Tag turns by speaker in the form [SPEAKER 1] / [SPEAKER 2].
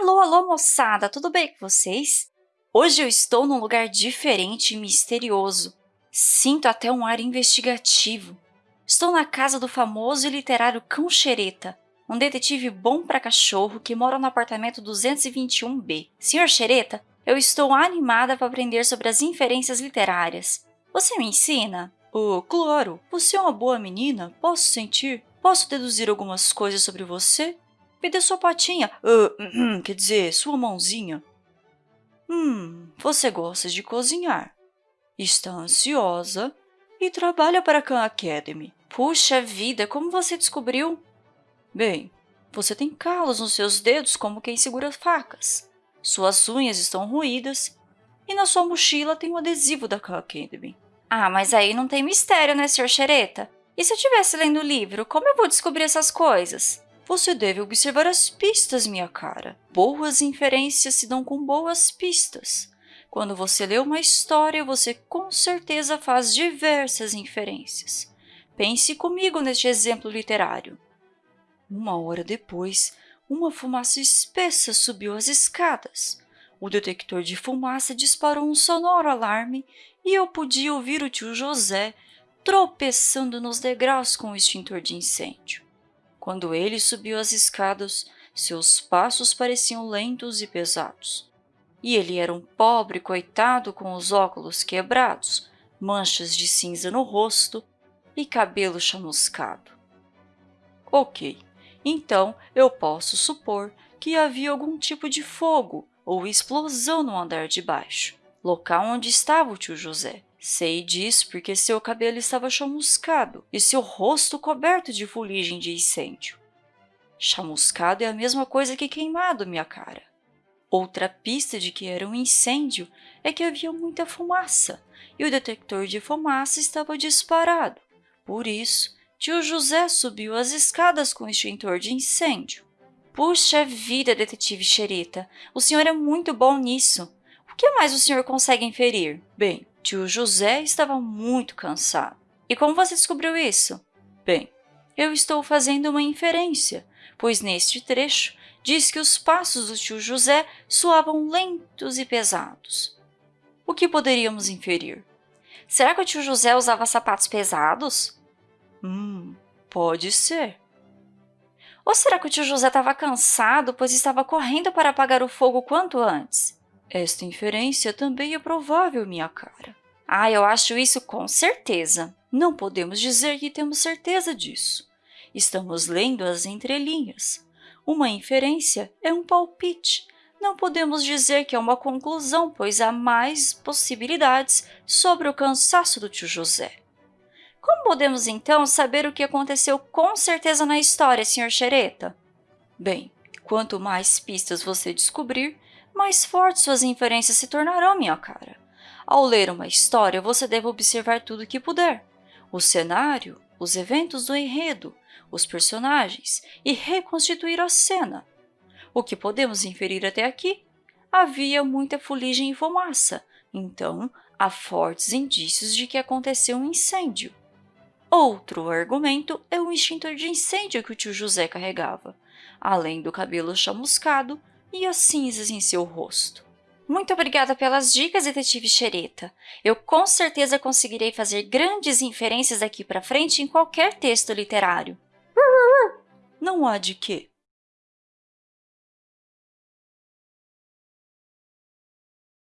[SPEAKER 1] Alô, alô, moçada! Tudo bem com vocês? Hoje eu estou num lugar diferente e misterioso. Sinto até um ar investigativo. Estou na casa do famoso e literário Cão Xereta, um detetive bom para cachorro que mora no apartamento 221B. Senhor Xereta, eu estou animada para aprender sobre as inferências literárias. Você me ensina?
[SPEAKER 2] Oh, claro! Você é uma boa menina, posso sentir. Posso deduzir algumas coisas sobre você? Me dê sua patinha. Uh, quer dizer, sua mãozinha. Hum, você gosta de cozinhar. Está ansiosa e trabalha para a Khan Academy.
[SPEAKER 1] Puxa vida, como você descobriu?
[SPEAKER 2] Bem, você tem calos nos seus dedos como quem segura facas. Suas unhas estão ruídas e na sua mochila tem um adesivo da Khan Academy.
[SPEAKER 1] Ah, mas aí não tem mistério, né, Sr. Xereta? E se eu estivesse lendo o livro, como eu vou descobrir essas coisas?
[SPEAKER 2] Você deve observar as pistas, minha cara. Boas inferências se dão com boas pistas. Quando você lê uma história, você com certeza faz diversas inferências. Pense comigo neste exemplo literário. Uma hora depois, uma fumaça espessa subiu as escadas. O detector de fumaça disparou um sonoro alarme e eu podia ouvir o tio José tropeçando nos degraus com o extintor de incêndio. Quando ele subiu as escadas, seus passos pareciam lentos e pesados. E ele era um pobre coitado com os óculos quebrados, manchas de cinza no rosto e cabelo chamuscado. Ok, então eu posso supor que havia algum tipo de fogo ou explosão no andar de baixo, local onde estava o tio José. Sei disso porque seu cabelo estava chamuscado e seu rosto coberto de fuligem de incêndio. Chamuscado é a mesma coisa que queimado, minha cara. Outra pista de que era um incêndio é que havia muita fumaça e o detector de fumaça estava disparado. Por isso, tio José subiu as escadas com o extintor de incêndio.
[SPEAKER 1] Puxa vida, detetive Xereta, o senhor é muito bom nisso. O que mais o senhor consegue inferir?
[SPEAKER 2] Bem, Tio José estava muito cansado.
[SPEAKER 1] E como você descobriu isso?
[SPEAKER 2] Bem, eu estou fazendo uma inferência, pois neste trecho diz que os passos do tio José soavam lentos e pesados. O que poderíamos inferir?
[SPEAKER 1] Será que o tio José usava sapatos pesados?
[SPEAKER 2] Hum, pode ser.
[SPEAKER 1] Ou será que o tio José estava cansado, pois estava correndo para apagar o fogo quanto antes?
[SPEAKER 2] Esta inferência também é provável, minha cara.
[SPEAKER 1] Ah, eu acho isso com certeza.
[SPEAKER 2] Não podemos dizer que temos certeza disso. Estamos lendo as entrelinhas. Uma inferência é um palpite. Não podemos dizer que é uma conclusão, pois há mais possibilidades sobre o cansaço do tio José.
[SPEAKER 1] Como podemos, então, saber o que aconteceu com certeza na história, Sr. Xereta?
[SPEAKER 2] Bem, quanto mais pistas você descobrir, mais fortes suas inferências se tornarão, minha cara. Ao ler uma história, você deve observar tudo o que puder. O cenário, os eventos do enredo, os personagens e reconstituir a cena. O que podemos inferir até aqui? Havia muita fuligem e fumaça, então há fortes indícios de que aconteceu um incêndio. Outro argumento é o extintor de incêndio que o tio José carregava, além do cabelo chamuscado e as cinzas em seu rosto.
[SPEAKER 1] Muito obrigada pelas dicas, detetive Xereta. Eu com certeza conseguirei fazer grandes inferências daqui para frente em qualquer texto literário.
[SPEAKER 2] Não há de quê.